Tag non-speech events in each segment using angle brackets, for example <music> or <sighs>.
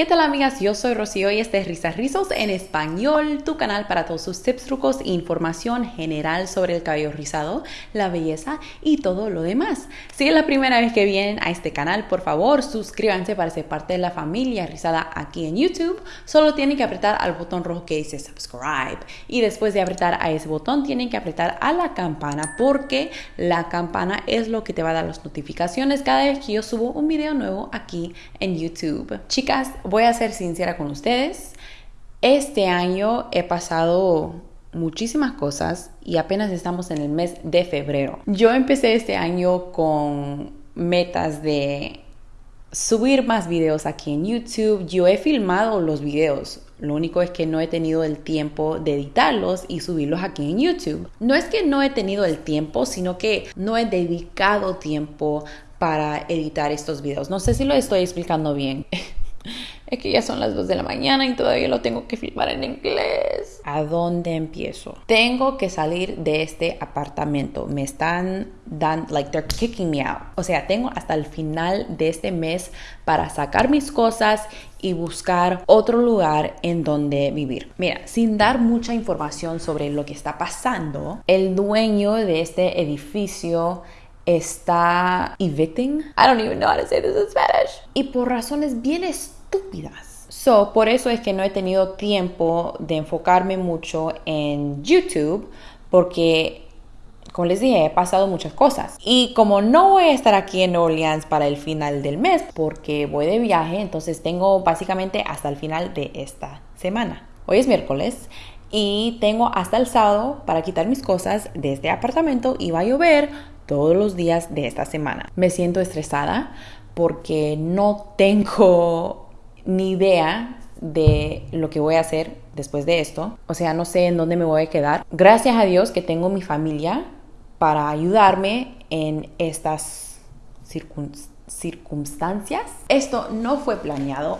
¿Qué tal amigas? Yo soy Rocío y este es Risas Rizos en español, tu canal para todos sus tips, trucos e información general sobre el cabello rizado, la belleza y todo lo demás. Si es la primera vez que vienen a este canal, por favor suscríbanse para ser parte de la familia rizada aquí en YouTube. Solo tienen que apretar al botón rojo que dice subscribe y después de apretar a ese botón tienen que apretar a la campana porque la campana es lo que te va a dar las notificaciones cada vez que yo subo un video nuevo aquí en YouTube. Chicas, voy a ser sincera con ustedes. Este año he pasado muchísimas cosas y apenas estamos en el mes de febrero. Yo empecé este año con metas de subir más videos aquí en YouTube. Yo he filmado los videos. Lo único es que no he tenido el tiempo de editarlos y subirlos aquí en YouTube. No es que no he tenido el tiempo, sino que no he dedicado tiempo para editar estos videos. No sé si lo estoy explicando bien. <laughs> Es que ya son las 2 de la mañana y todavía lo tengo que filmar en inglés. ¿A dónde empiezo? Tengo que salir de este apartamento. Me están dando, like, they're kicking me out. O sea, tengo hasta el final de este mes para sacar mis cosas y buscar otro lugar en donde vivir. Mira, sin dar mucha información sobre lo que está pasando, el dueño de este edificio está evicting. I don't even know how to say this in Spanish. Y por razones bien estúpidas. So, por eso es que no he tenido tiempo de enfocarme mucho en YouTube porque como les dije, he pasado muchas cosas. Y como no voy a estar aquí en Orleans para el final del mes, porque voy de viaje, entonces tengo básicamente hasta el final de esta semana. Hoy es miércoles y tengo hasta el sábado para quitar mis cosas de este apartamento y va a llover todos los días de esta semana. Me siento estresada porque no tengo ni idea de lo que voy a hacer después de esto. O sea, no sé en dónde me voy a quedar. Gracias a Dios que tengo mi familia para ayudarme en estas circunstancias. Esto no fue planeado.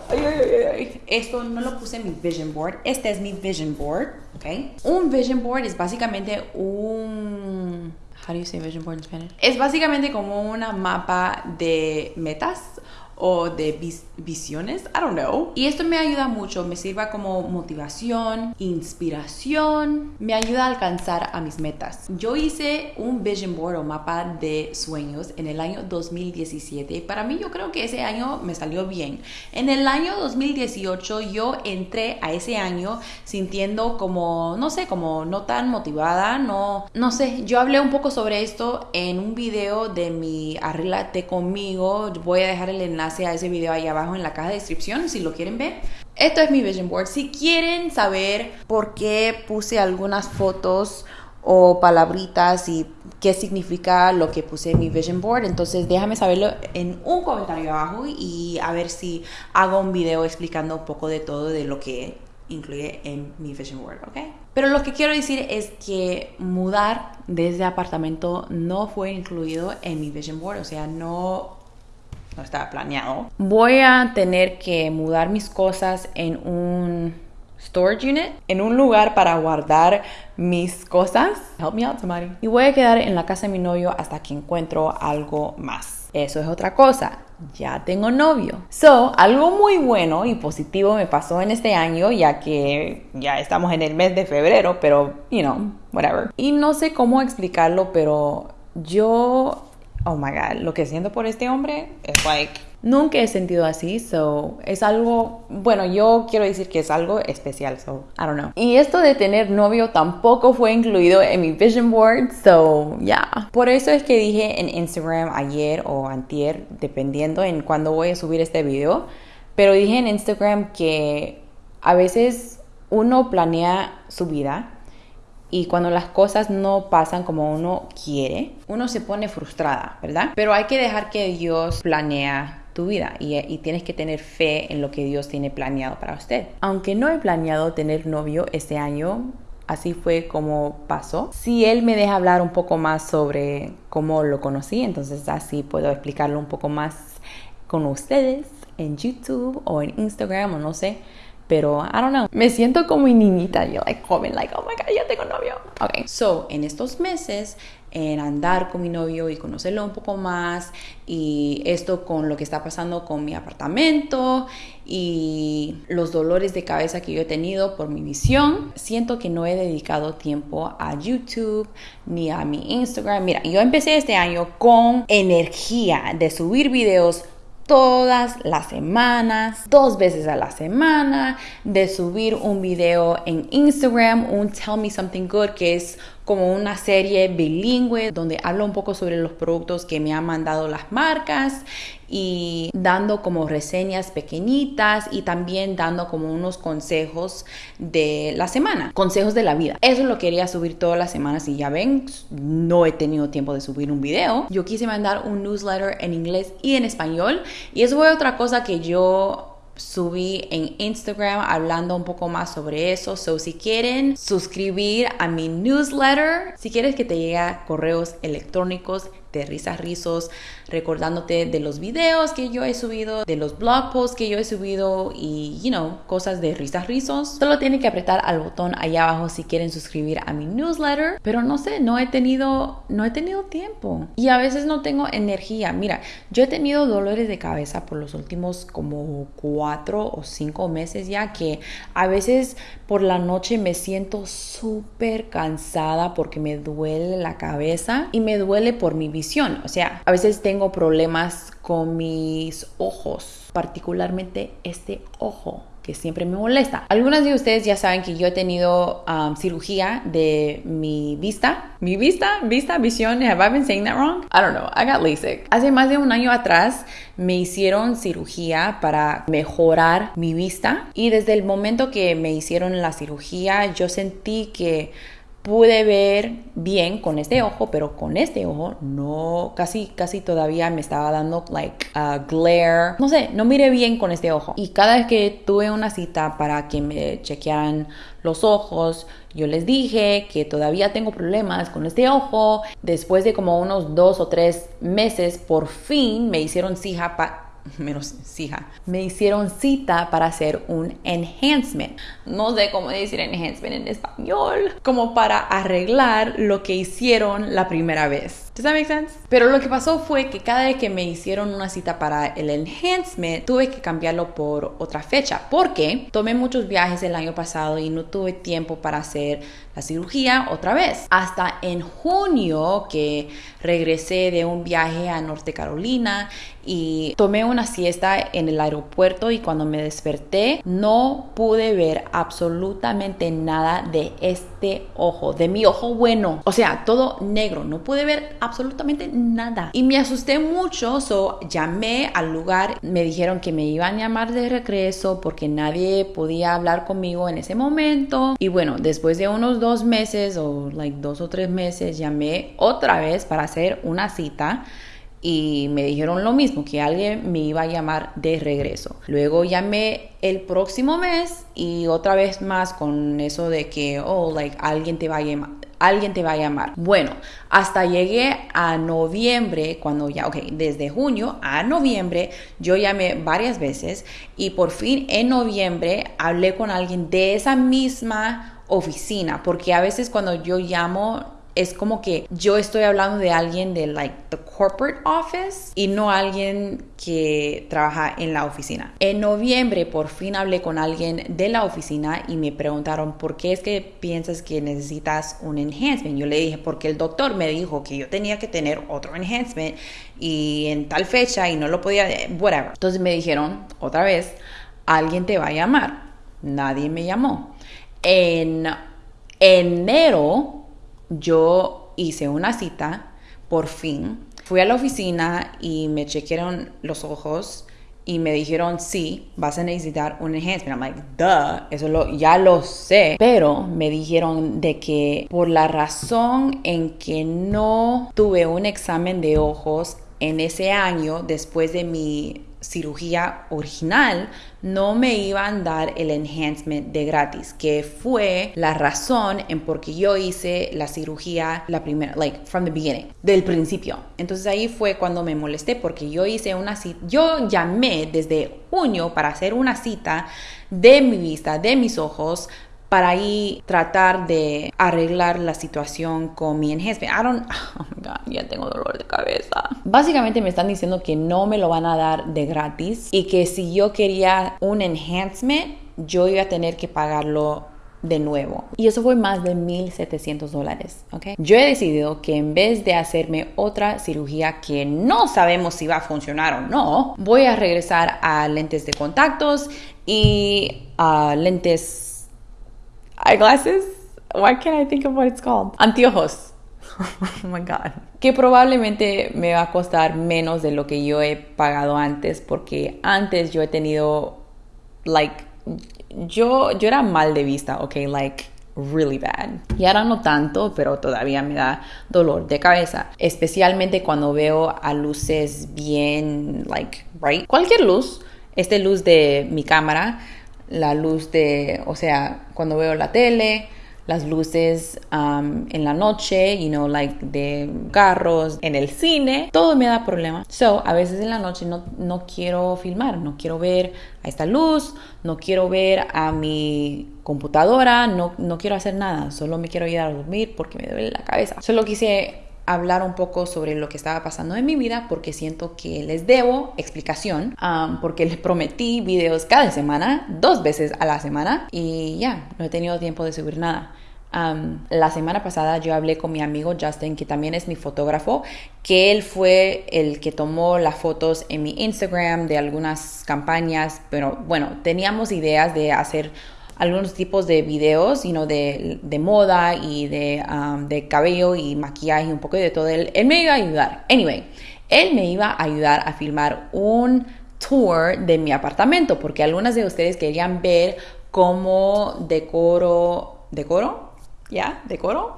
Esto no lo puse en mi vision board. Este es mi vision board. ¿ok? Un vision board es básicamente un... How do you say vision board in Spanish? Es básicamente como una mapa de metas o de visiones, I don't know. Y esto me ayuda mucho, me sirva como motivación, inspiración, me ayuda a alcanzar a mis metas. Yo hice un vision board o mapa de sueños en el año 2017 y para mí yo creo que ese año me salió bien. En el año 2018 yo entré a ese año sintiendo como, no sé, como no tan motivada, no, no sé, yo hablé un poco sobre esto en un video de mi Arreglate conmigo, voy a dejar el enlace a ese video ahí abajo en la caja de descripción si lo quieren ver. Esto es mi vision board. Si quieren saber por qué puse algunas fotos o palabritas y qué significa lo que puse en mi vision board. Entonces déjame saberlo en un comentario abajo y a ver si hago un video explicando un poco de todo de lo que incluye en mi vision board, ¿ok? Pero lo que quiero decir es que mudar desde apartamento no fue incluido en mi vision board, o sea, no no estaba planeado. Voy a tener que mudar mis cosas en un storage unit, en un lugar para guardar mis cosas. Help me out, somebody. Y voy a quedar en la casa de mi novio hasta que encuentro algo más. Eso es otra cosa. Ya tengo novio. So, algo muy bueno y positivo me pasó en este año, ya que ya estamos en el mes de febrero, pero, you know, whatever. Y no sé cómo explicarlo, pero yo oh my god, lo que siento por este hombre es like, nunca he sentido así, so es algo, bueno, yo quiero decir que es algo especial, so I don't know. Y esto de tener novio tampoco fue incluido en mi vision board, so yeah. Por eso es que dije en Instagram ayer o antier, dependiendo en cuándo voy a subir este video, pero dije en Instagram que a veces uno planea su vida y cuando las cosas no pasan como uno quiere, uno se pone frustrada, ¿verdad? Pero hay que dejar que Dios planea tu vida y, y, tienes que tener fe en lo que Dios tiene planeado para usted. Aunque no he planeado tener novio este año, así fue como pasó. Si Él me deja hablar un poco más sobre cómo lo conocí, entonces así puedo explicarlo un poco más con ustedes en YouTube o en Instagram o no sé pero I don't know. Me siento como niñita, yo like joven, like, oh my god, ya tengo novio. Ok, so en estos meses en andar con mi novio y conocerlo un poco más y esto con lo que está pasando con mi apartamento y los dolores de cabeza que yo he tenido por mi visión, siento que no he dedicado tiempo a YouTube ni a mi Instagram. Mira, yo empecé este año con energía de subir videos todas las semanas, dos veces a la semana, de subir un video en Instagram, un Tell Me Something Good, que es como una serie bilingüe donde hablo un poco sobre los productos que me han mandado las marcas y dando como reseñas pequeñitas y también dando como unos consejos de la semana, consejos de la vida. Eso lo quería subir todas las semanas y ya ven, no he tenido tiempo de subir un video. Yo quise mandar un newsletter en inglés y en español y eso fue otra cosa que yo subí en Instagram hablando un poco más sobre eso. So, si quieren suscribir a mi newsletter, si quieres que te llegue correos electrónicos de risas rizos, recordándote de los videos que yo he subido, de los blog posts que yo he subido y, you know, cosas de risas rizos. Solo tienen que apretar al botón ahí abajo si quieren suscribir a mi newsletter, pero no sé, no he tenido, no he tenido tiempo y a veces no tengo energía. Mira, yo he tenido dolores de cabeza por los últimos como cuatro o cinco meses ya que a veces por la noche me siento súper cansada porque me duele la cabeza y me duele por mi vida o sea, a veces tengo problemas con mis ojos, particularmente este ojo que siempre me molesta. Algunos de ustedes ya saben que yo he tenido um, cirugía de mi vista. Mi vista, vista, visión. Have I been saying that wrong? I don't know. I got LASIK. Hace más de un año atrás me hicieron cirugía para mejorar mi vista y desde el momento que me hicieron la cirugía yo sentí que pude ver bien con este ojo, pero con este ojo no, casi, casi todavía me estaba dando like a glare. No sé, no miré bien con este ojo. Y cada vez que tuve una cita para que me chequearan los ojos, yo les dije que todavía tengo problemas con este ojo. Después de como unos dos o tres meses, por fin me hicieron cija para menos hija, me hicieron cita para hacer un enhancement. No sé cómo decir enhancement en español, como para arreglar lo que hicieron la primera vez. ¿Does that make sense? Pero lo que pasó fue que cada vez que me hicieron una cita para el enhancement, tuve que cambiarlo por otra fecha, porque tomé muchos viajes el año pasado y no tuve tiempo para hacer la cirugía otra vez. Hasta en junio que regresé de un viaje a Norte Carolina y tomé una siesta en el aeropuerto y cuando me desperté no pude ver absolutamente nada de este ojo, de mi ojo bueno. O sea, todo negro, no pude ver absolutamente nada. Y me asusté mucho, so llamé al lugar, me dijeron que me iban a llamar de regreso porque nadie podía hablar conmigo en ese momento. Y bueno, después de unos dos meses o like dos o tres meses llamé otra vez para hacer una cita y me dijeron lo mismo, que alguien me iba a llamar de regreso. Luego llamé el próximo mes y otra vez más con eso de que, oh, like, alguien te va a llamar. Alguien te va a llamar. Bueno, hasta llegué a noviembre, cuando ya, ok, desde junio a noviembre, yo llamé varias veces y por fin en noviembre hablé con alguien de esa misma oficina, porque a veces cuando yo llamo es como que yo estoy hablando de alguien de like the corporate office y no alguien que trabaja en la oficina. En noviembre por fin hablé con alguien de la oficina y me preguntaron por qué es que piensas que necesitas un enhancement. Yo le dije porque el doctor me dijo que yo tenía que tener otro enhancement y en tal fecha y no lo podía, whatever. Entonces me dijeron otra vez, alguien te va a llamar. Nadie me llamó. En enero yo hice una cita, por fin. Fui a la oficina y me chequearon los ojos y me dijeron, sí, vas a necesitar un enhancement. I'm like, duh, eso lo, ya lo sé. Pero me dijeron de que por la razón en que no tuve un examen de ojos en ese año después de mi cirugía original, no me iban a dar el enhancement de gratis, que fue la razón en por qué yo hice la cirugía la primera, like from the beginning, del principio. Entonces ahí fue cuando me molesté porque yo hice una cita, yo llamé desde junio para hacer una cita de mi vista, de mis ojos, para ahí tratar de arreglar la situación con mi enhancement. I don't, <laughs> oh my god, ya tengo dolor de cabeza. Básicamente me están diciendo que no me lo van a dar de gratis y que si yo quería un enhancement, yo iba a tener que pagarlo de nuevo. Y eso fue más de 1.700 dólares, ¿ok? Yo he decidido que en vez de hacerme otra cirugía que no sabemos si va a funcionar o no, voy a regresar a lentes de contactos y a lentes eyeglasses. Why can't I think of what it's called? Anteojos. <laughs> oh my god. Que probablemente me va a costar menos de lo que yo he pagado antes porque antes yo he tenido like yo, yo era mal de vista, ok, like really bad. Y ahora no tanto, pero todavía me da dolor de cabeza, especialmente cuando veo a luces bien, like, bright. Cualquier luz, esta luz de mi cámara, la luz de, o sea, cuando veo la tele, las luces um, en la noche, you know, like de carros, en el cine, todo me da problema. So, a veces en la noche no, no quiero filmar, no quiero ver a esta luz, no quiero ver a mi computadora, no, no quiero hacer nada, solo me quiero ir a dormir porque me duele la cabeza. Solo quise hablar un poco sobre lo que estaba pasando en mi vida porque siento que les debo explicación porque les prometí videos cada semana, dos veces a la semana y ya, no he tenido tiempo de subir nada. La semana pasada yo hablé con mi amigo Justin, que también es mi fotógrafo, que él fue el que tomó las fotos en mi Instagram de algunas campañas, pero bueno, teníamos ideas de hacer algunos tipos de videos, sino de, de, moda y de, um, de, cabello y maquillaje y un poco de todo. Él, él me iba a ayudar. Anyway, él me iba a ayudar a filmar un tour de mi apartamento porque algunas de ustedes querían ver cómo decoro, decoro, ya, decoro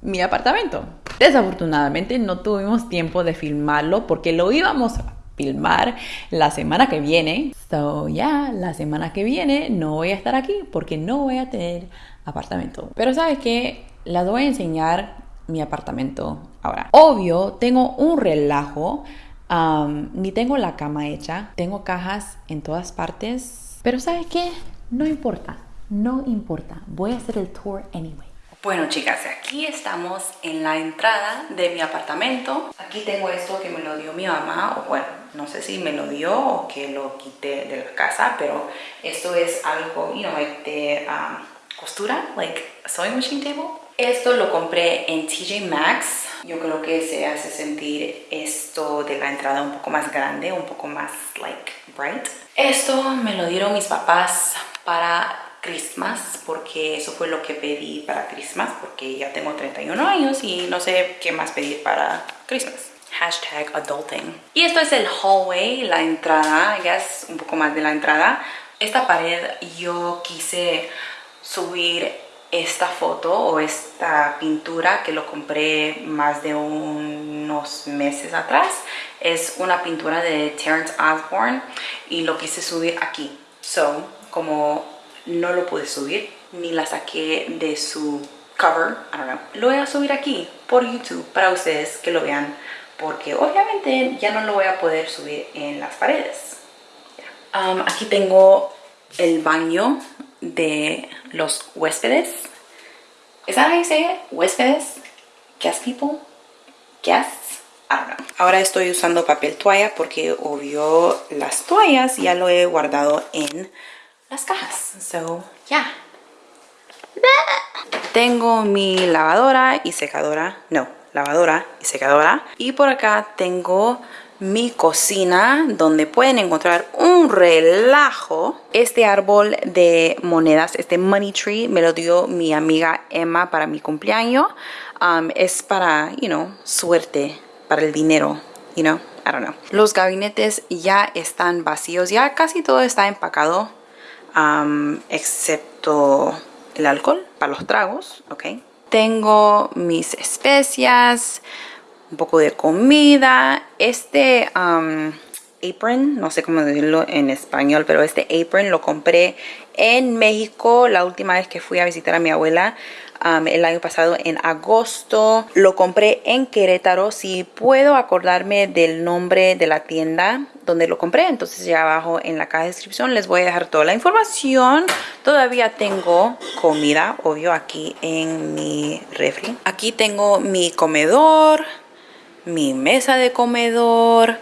mi apartamento. Desafortunadamente no tuvimos tiempo de filmarlo porque lo íbamos filmar la semana que viene. So, ya, la semana que viene no voy a estar aquí porque no voy a tener apartamento. Pero ¿sabes qué? Les voy a enseñar mi apartamento ahora. Obvio, tengo un relajo. Ni tengo la cama hecha. Tengo cajas en todas partes. Pero ¿sabes qué? No importa. No importa. Voy a hacer el tour anyway. Bueno chicas, aquí estamos en la entrada de mi apartamento. Aquí tengo esto que me lo dio mi mamá, o bueno, no sé si me lo dio o que lo quité de la casa, pero esto es algo, you know, de um, costura, like sewing machine table. Esto lo compré en TJ Maxx. Yo creo que se hace sentir esto de la entrada un poco más grande, un poco más, like, bright. Esto me lo dieron mis papás para Christmas porque eso fue lo que pedí para Christmas porque ya tengo 31 años y no sé qué más pedir para Christmas. Hashtag adulting. Y esto es el hallway, la entrada, ya es un poco más de la entrada. Esta pared yo quise subir esta foto o esta pintura que lo compré más de unos meses atrás. Es una pintura de Terrence Osborne y lo quise subir aquí. So, como no lo pude subir ni la saqué de su cover, I don't know. Lo voy a subir aquí por YouTube para ustedes que lo vean porque obviamente ya no lo voy a poder subir en las paredes. Um, aquí tengo el baño de los huéspedes. ¿Es that how you? Huéspedes? Guest people? Guests? I don't know. Ahora estoy usando papel toalla porque obvio las toallas ya lo he guardado en las cajas. So, yeah. Tengo mi lavadora y secadora. No, lavadora y secadora. Y por acá tengo mi cocina donde pueden encontrar un relajo. Este árbol de monedas, este money tree, me lo dio mi amiga Emma para mi cumpleaños. Um, es para, you know, suerte, para el dinero, you know, I don't know. Los gabinetes ya están vacíos, ya casi todo está empacado excepto el alcohol para los tragos, ok. Tengo mis especias, un poco de comida. Este apron, no sé cómo decirlo en español, pero este apron lo compré en México la última vez que fui a visitar a mi abuela. Um, el año pasado en agosto lo compré en Querétaro si puedo acordarme del nombre de la tienda donde lo compré entonces ya abajo en la caja de descripción les voy a dejar toda la información todavía tengo comida obvio aquí en mi refri aquí tengo mi comedor mi mesa de comedor,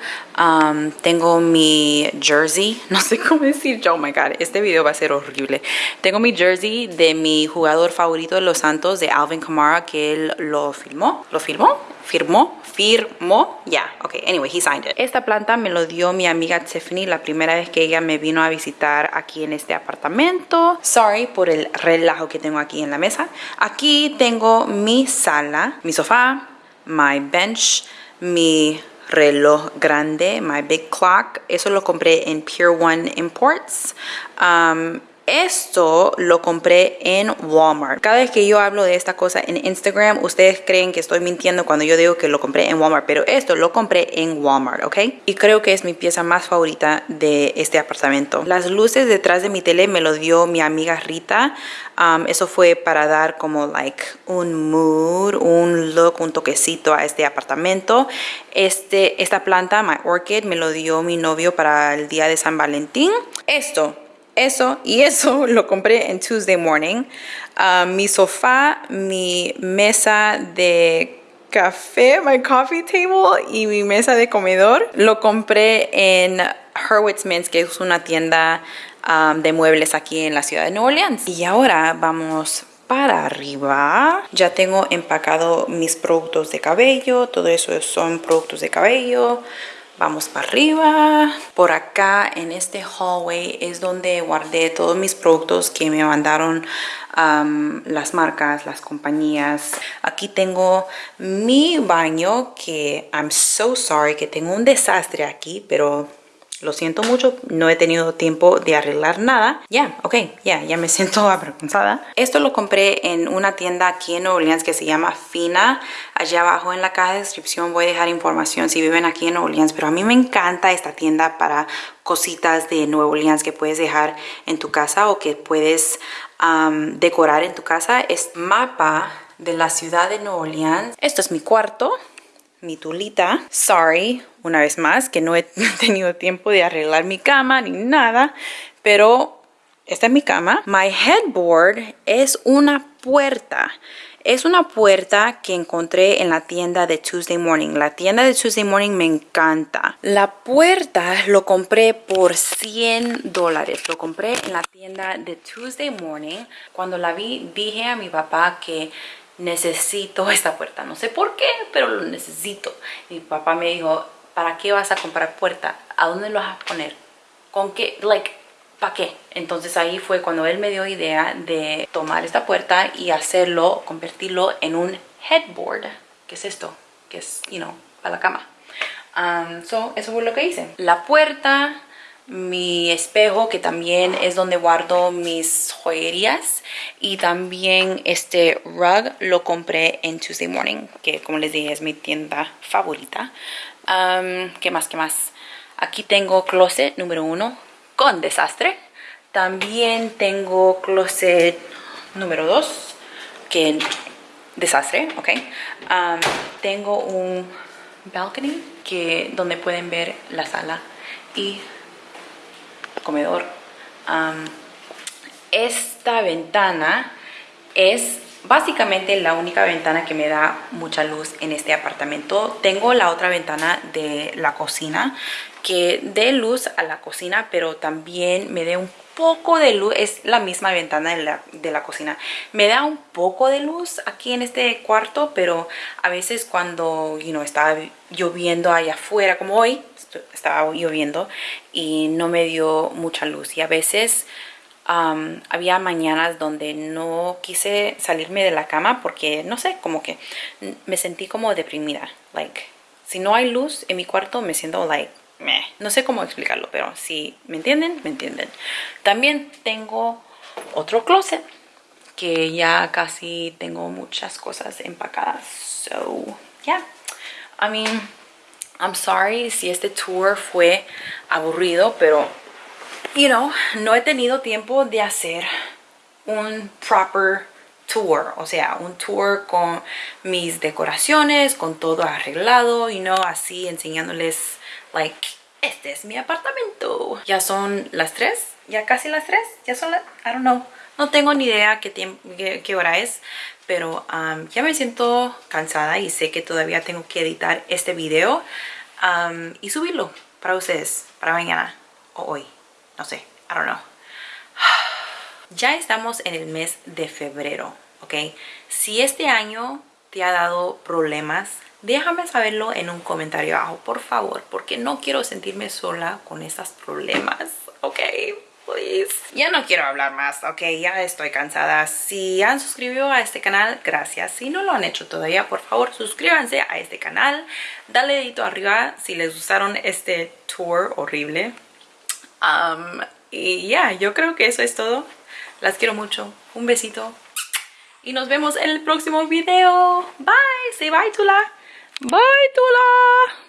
tengo mi jersey, <laughs> no sé cómo decir, oh my god, este video va a ser horrible. Tengo mi jersey de mi jugador favorito de los Santos, de Alvin Kamara, que él lo filmó, ¿lo filmó? ¿Firmó? ¿Firmó? Ya, yeah, ok, anyway, he signed it. Esta planta me lo dio mi amiga Tiffany la primera vez que ella me vino a visitar aquí en este apartamento. Sorry por el relajo que tengo aquí en la mesa. Aquí tengo mi sala, mi sofá, my bench, mi reloj grande, my big clock. Eso lo compré en Pure One Imports. Um, esto lo compré en Walmart. Cada vez que yo hablo de esta cosa en Instagram, ustedes creen que estoy mintiendo cuando yo digo que lo compré en Walmart, pero esto lo compré en Walmart, ¿ok? Y creo que es mi pieza más favorita de este apartamento. Las luces detrás de mi tele me lo dio mi amiga Rita. Um, eso fue para dar como like un mood, un look, un toquecito a este apartamento. Este, esta planta, my orchid, me lo dio mi novio para el día de San Valentín. Esto eso y eso <laughs> lo compré en Tuesday morning. Ah, mi sofá, mi mesa de café, my coffee table y mi mesa de comedor lo compré en Hurwitz Mintz, que es una tienda ah, de muebles aquí en la ciudad de Nueva Orleans. Y ahora vamos para arriba. Ya tengo empacado mis productos de cabello, todo eso son productos de cabello vamos para arriba. Por acá en este hallway es donde guardé todos mis productos que me mandaron las marcas las compañías. Aquí tengo mi baño que I'm so sorry que tengo un desastre aquí pero lo siento mucho, no he tenido tiempo de arreglar nada. Ya, ok, ya, ya me <laughs> siento avergonzada. Esto lo compré en una tienda aquí en Nueva Orleans que se llama Fina. Allá abajo en la caja de descripción voy a dejar información si viven aquí en Nueva Orleans. Pero a mí me encanta esta tienda para cositas de Nueva Orleans que puedes dejar en tu casa o que puedes decorar en tu casa. Es mapa de la ciudad de Nueva Orleans. Esto es mi cuarto mi tulita. Sorry, una vez más, que no he <laughs> tenido tiempo de arreglar mi cama ni nada, pero esta es mi cama. My headboard es una puerta. Es una puerta que encontré en la tienda de Tuesday Morning. La tienda de Tuesday Morning me encanta. La puerta lo compré por 100 dólares. Lo compré en la tienda de Tuesday Morning. Cuando la vi, dije a mi papá que necesito esta puerta. No sé por qué, pero lo necesito. Mi papá me dijo, ¿para qué vas a comprar puerta? ¿A dónde lo vas a poner? ¿Con qué? Like, ¿para qué? Entonces ahí fue cuando él me dio idea de tomar esta puerta y hacerlo, convertirlo en un headboard. ¿Qué es esto? Que es, you know, para la cama. Um, so, eso fue lo que hice. La puerta mi espejo que también es donde guardo mis joyerías y también este rug lo compré en Tuesday Morning que como les dije es mi tienda favorita um, ¿qué más? ¿qué más? aquí tengo closet número uno con desastre también tengo closet número dos que desastre, ok tengo un balcony que donde pueden ver la sala y comedor. esta ventana es básicamente la única ventana que me da mucha luz en este apartamento. Tengo la otra ventana de la cocina que dé luz a la cocina, pero también me dé un poco de luz, es la misma ventana de la, de la, cocina. Me da un poco de luz aquí en este cuarto, pero a veces cuando you estaba lloviendo allá afuera, como hoy, estaba lloviendo y no me dio mucha luz. Y a veces había mañanas donde no quise salirme de la cama porque, no sé, como que me sentí como deprimida. Like, si no hay luz en mi cuarto me siento like no sé cómo explicarlo, pero si me entienden, me entienden. También tengo otro closet que ya casi tengo muchas cosas empacadas. So, yeah. I mean, I'm sorry si este tour fue aburrido, pero, you know, no he tenido tiempo de hacer un proper tour, o sea, un tour con mis decoraciones, con todo arreglado, y no así enseñándoles, like, este es mi apartamento. Ya son las 3, ya casi las 3, ya son las, I don't know, no tengo ni idea qué hora es, pero um, ya me siento cansada y sé que todavía tengo que editar este video um, y subirlo para ustedes, para mañana o hoy, no sé, I don't know. <sighs> Ya estamos en el mes de febrero, ¿ok? Si este año te ha dado problemas, déjame saberlo en un comentario abajo, por favor, porque no quiero sentirme sola con estos problemas, ¿ok? Please. Ya no quiero hablar más, ok, ya estoy cansada. Si han suscrito a este canal, gracias. Si no lo han hecho todavía, por favor, suscríbanse a este canal. Dale dedito arriba si les gustaron este tour horrible. Um, y ya, yo creo que eso es todo. Las quiero mucho. Un besito. Y nos vemos en el próximo video. Bye. Say bye, Tula. Bye, Tula.